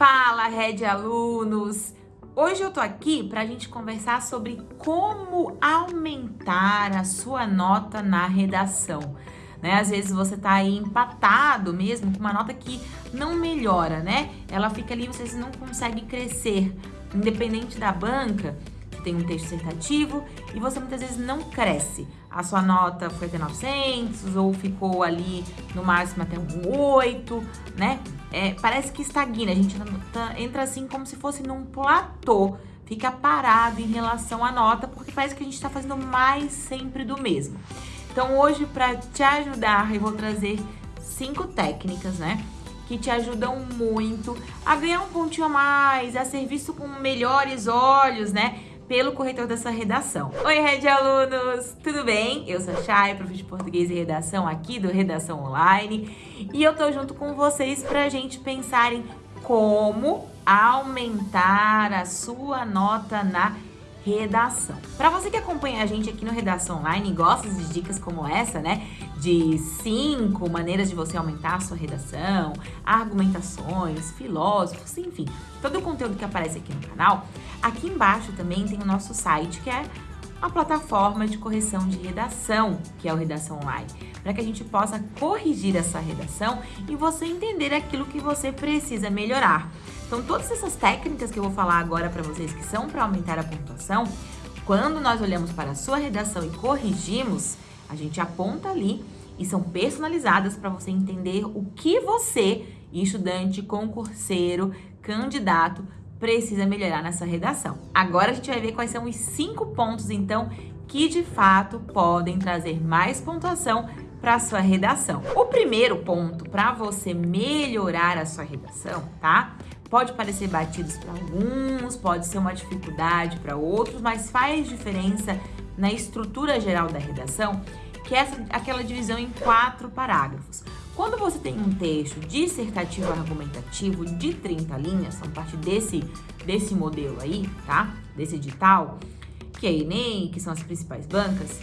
Fala, Red Alunos! Hoje eu tô aqui para a gente conversar sobre como aumentar a sua nota na redação. Né? Às vezes você tá aí empatado mesmo, com uma nota que não melhora, né? Ela fica ali, vocês não conseguem crescer. Independente da banca, tem um texto dissertativo e você muitas vezes não cresce. A sua nota foi até 900 ou ficou ali no máximo até um 8, né? É, parece que estagna, a gente tá, entra assim como se fosse num platô, fica parado em relação à nota, porque parece que a gente está fazendo mais sempre do mesmo. Então hoje, para te ajudar, eu vou trazer cinco técnicas, né? que te ajudam muito a ganhar um pontinho a mais, a ser visto com melhores olhos, né? Pelo corretor dessa redação. Oi, Red Alunos! Tudo bem? Eu sou a Chay, professor de português e redação aqui do Redação Online. E eu tô junto com vocês pra gente pensar em como aumentar a sua nota na redação. Para você que acompanha a gente aqui no Redação Online e gosta de dicas como essa, né? De cinco maneiras de você aumentar a sua redação, argumentações, filósofos, enfim, todo o conteúdo que aparece aqui no canal. Aqui embaixo também tem o nosso site, que é a plataforma de correção de redação, que é o Redação Online, para que a gente possa corrigir essa redação e você entender aquilo que você precisa melhorar. Então, todas essas técnicas que eu vou falar agora para vocês, que são para aumentar a pontuação, quando nós olhamos para a sua redação e corrigimos, a gente aponta ali e são personalizadas para você entender o que você, estudante, concurseiro, candidato, precisa melhorar nessa redação. Agora a gente vai ver quais são os cinco pontos, então, que de fato podem trazer mais pontuação para sua redação. O primeiro ponto para você melhorar a sua redação, tá? Pode parecer batidos para alguns, pode ser uma dificuldade para outros, mas faz diferença na estrutura geral da redação, que é essa, aquela divisão em quatro parágrafos. Quando você tem um texto dissertativo argumentativo de 30 linhas, são parte desse, desse modelo aí, tá? Desse edital, que é a Enem, que são as principais bancas,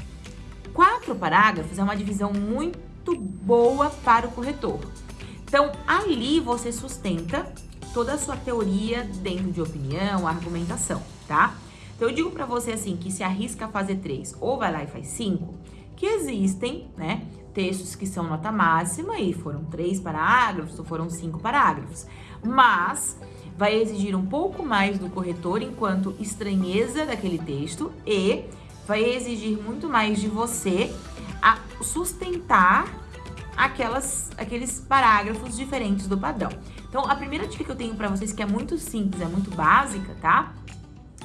quatro parágrafos é uma divisão muito boa para o corretor. Então, ali você sustenta toda a sua teoria dentro de opinião, argumentação, tá? Então eu digo para você assim, que se arrisca a fazer três ou vai lá e faz cinco, que existem, né, textos que são nota máxima e foram três parágrafos ou foram cinco parágrafos, mas vai exigir um pouco mais do corretor enquanto estranheza daquele texto e vai exigir muito mais de você a sustentar aquelas, aqueles parágrafos diferentes do padrão. Então, a primeira dica que eu tenho para vocês, que é muito simples, é muito básica, tá?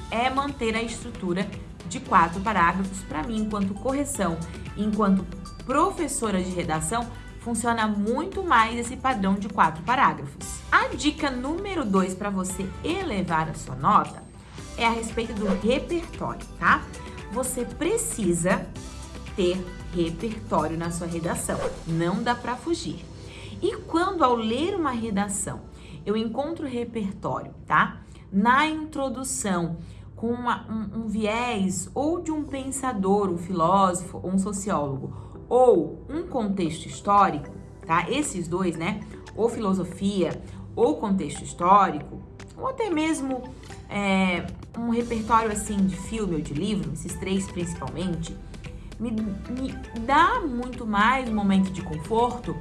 É manter a estrutura de quatro parágrafos. Para mim, enquanto correção, enquanto professora de redação, funciona muito mais esse padrão de quatro parágrafos. A dica número dois para você elevar a sua nota é a respeito do repertório, tá? Você precisa ter repertório na sua redação, não dá para fugir. E quando ao ler uma redação eu encontro repertório, tá? Na introdução, com uma, um, um viés ou de um pensador, um filósofo, ou um sociólogo, ou um contexto histórico, tá? Esses dois, né? Ou filosofia, ou contexto histórico, ou até mesmo é, um repertório assim de filme ou de livro, esses três principalmente, me, me dá muito mais um momento de conforto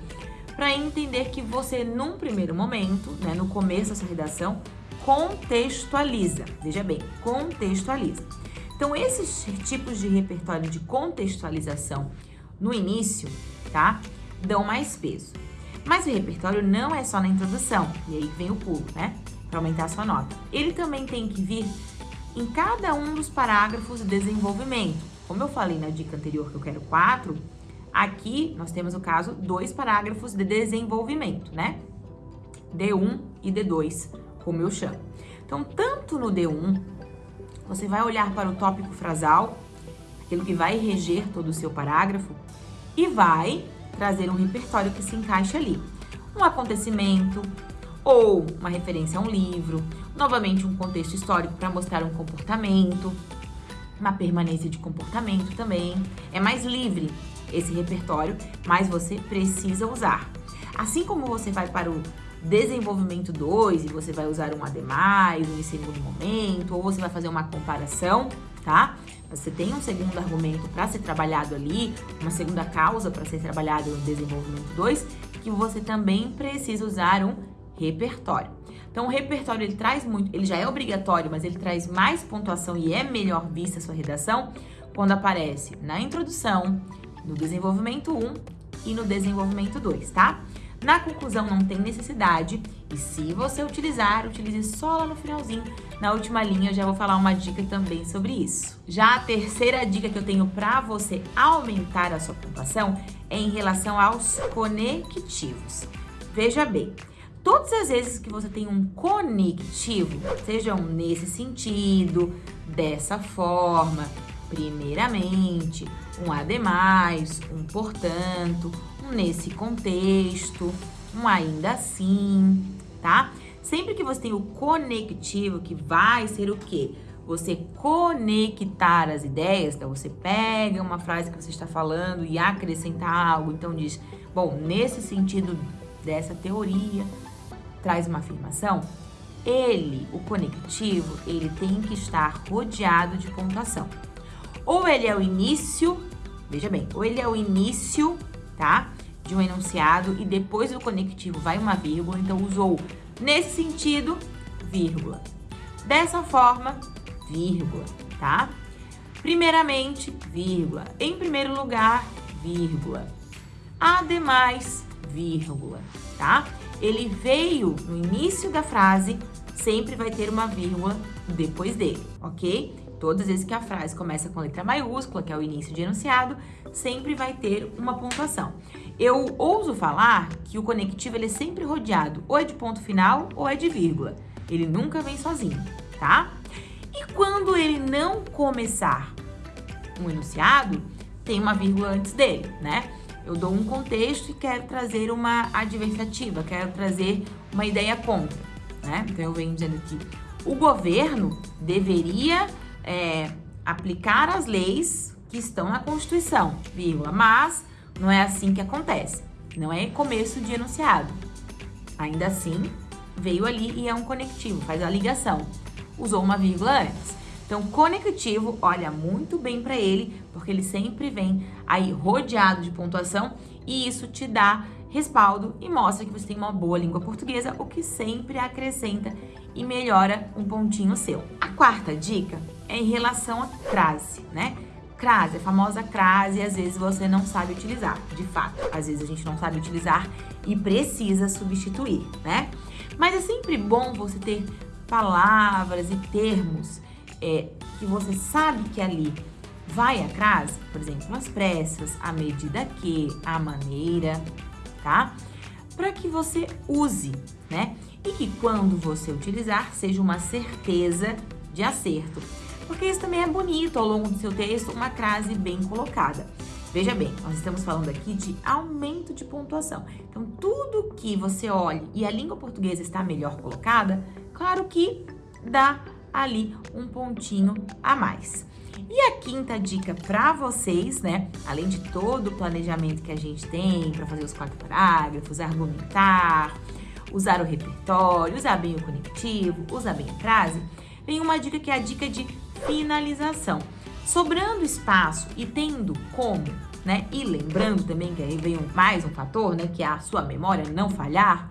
para entender que você, num primeiro momento, né, no começo da sua redação, contextualiza. Veja bem, contextualiza. Então, esses tipos de repertório de contextualização no início, tá? Dão mais peso. Mas o repertório não é só na introdução, e aí vem o pulo, né? Para aumentar a sua nota. Ele também tem que vir em cada um dos parágrafos de desenvolvimento. Como eu falei na dica anterior que eu quero quatro, Aqui nós temos o caso dois parágrafos de desenvolvimento, né? D1 e D2, como eu chamo. Então, tanto no D1, você vai olhar para o tópico frasal, aquilo que vai reger todo o seu parágrafo, e vai trazer um repertório que se encaixe ali. Um acontecimento, ou uma referência a um livro, novamente um contexto histórico para mostrar um comportamento, uma permanência de comportamento também. É mais livre esse repertório, mas você precisa usar. Assim como você vai para o desenvolvimento 2 e você vai usar um ademais, um em segundo momento, ou você vai fazer uma comparação? Você tem um segundo argumento para ser trabalhado ali, uma segunda causa para ser trabalhado no desenvolvimento 2, que você também precisa usar um repertório. Então, o repertório ele traz muito, ele já é obrigatório, mas ele traz mais pontuação e é melhor vista a sua redação quando aparece na introdução, no desenvolvimento 1 e no desenvolvimento 2, tá? Na conclusão não tem necessidade e se você utilizar, utilize só lá no finalzinho. Na última linha eu já vou falar uma dica também sobre isso. Já a terceira dica que eu tenho para você aumentar a sua pontuação é em relação aos conectivos. Veja bem, todas as vezes que você tem um conectivo, sejam nesse sentido, dessa forma, primeiramente, um ademais, um portanto, nesse contexto, um ainda assim, tá? Sempre que você tem o conectivo, que vai ser o quê? Você conectar as ideias, então você pega uma frase que você está falando e acrescenta algo, então diz, bom, nesse sentido dessa teoria, traz uma afirmação, ele, o conectivo, ele tem que estar rodeado de pontuação. Ou ele é o início, veja bem, ou ele é o início, tá? De um enunciado e depois do conectivo vai uma vírgula, então usou nesse sentido, vírgula. Dessa forma, vírgula, tá? Primeiramente, vírgula. Em primeiro lugar, vírgula. Ademais, vírgula, tá? Ele veio no início da frase, sempre vai ter uma vírgula depois dele, ok? Todas as vezes que a frase começa com letra maiúscula, que é o início de enunciado, sempre vai ter uma pontuação. Eu ouso falar que o conectivo ele é sempre rodeado ou é de ponto final ou é de vírgula. Ele nunca vem sozinho, tá? E quando ele não começar um enunciado, tem uma vírgula antes dele, né? Eu dou um contexto e quero trazer uma adversativa, quero trazer uma ideia contra, né? Então eu venho dizendo que o governo deveria é, aplicar as leis que estão na Constituição, vírgula, mas não é assim que acontece. Não é começo de enunciado. Ainda assim, veio ali e é um conectivo, faz a ligação. Usou uma vírgula antes. Então, conectivo, olha muito bem para ele, porque ele sempre vem aí rodeado de pontuação e isso te dá respaldo e mostra que você tem uma boa língua portuguesa, o que sempre acrescenta e melhora um pontinho seu. A quarta dica é em relação à crase, né? Crase, a famosa crase, às vezes você não sabe utilizar, de fato. Às vezes a gente não sabe utilizar e precisa substituir, né? Mas é sempre bom você ter palavras e termos é, que você sabe que ali vai a crase, por exemplo, as pressas, a medida que, a maneira, tá? Para que você use, né? E que quando você utilizar, seja uma certeza de acerto. Porque isso também é bonito ao longo do seu texto, uma crase bem colocada. Veja bem, nós estamos falando aqui de aumento de pontuação. Então, tudo que você olhe e a língua portuguesa está melhor colocada, claro que dá ali um pontinho a mais. E a quinta dica para vocês, né? Além de todo o planejamento que a gente tem para fazer os quatro parágrafos, argumentar, usar o repertório, usar bem o conectivo, usar bem a frase, vem uma dica que é a dica de finalização. Sobrando espaço e tendo como, né? E lembrando também que aí vem mais um fator, né? Que é a sua memória não falhar.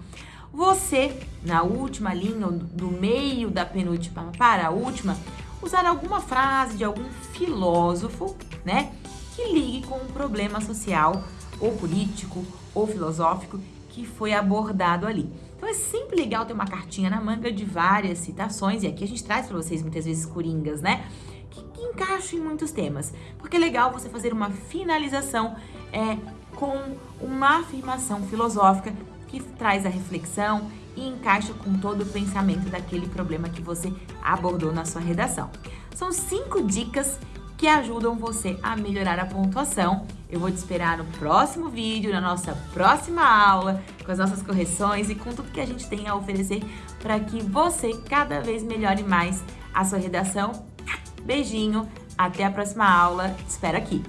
Você, na última linha, do meio da penúltima para a última, usar alguma frase de algum filósofo, né? Que ligue com um problema social, ou político, ou filosófico que foi abordado ali. Então é sempre legal ter uma cartinha na manga de várias citações, e aqui a gente traz para vocês muitas vezes coringas, né? Que, que encaixam em muitos temas. Porque é legal você fazer uma finalização é, com uma afirmação filosófica que traz a reflexão e encaixa com todo o pensamento daquele problema que você abordou na sua redação. São cinco dicas que ajudam você a melhorar a pontuação. Eu vou te esperar no próximo vídeo, na nossa próxima aula, com as nossas correções e com tudo que a gente tem a oferecer para que você cada vez melhore mais a sua redação. Beijinho, até a próxima aula, te espero aqui!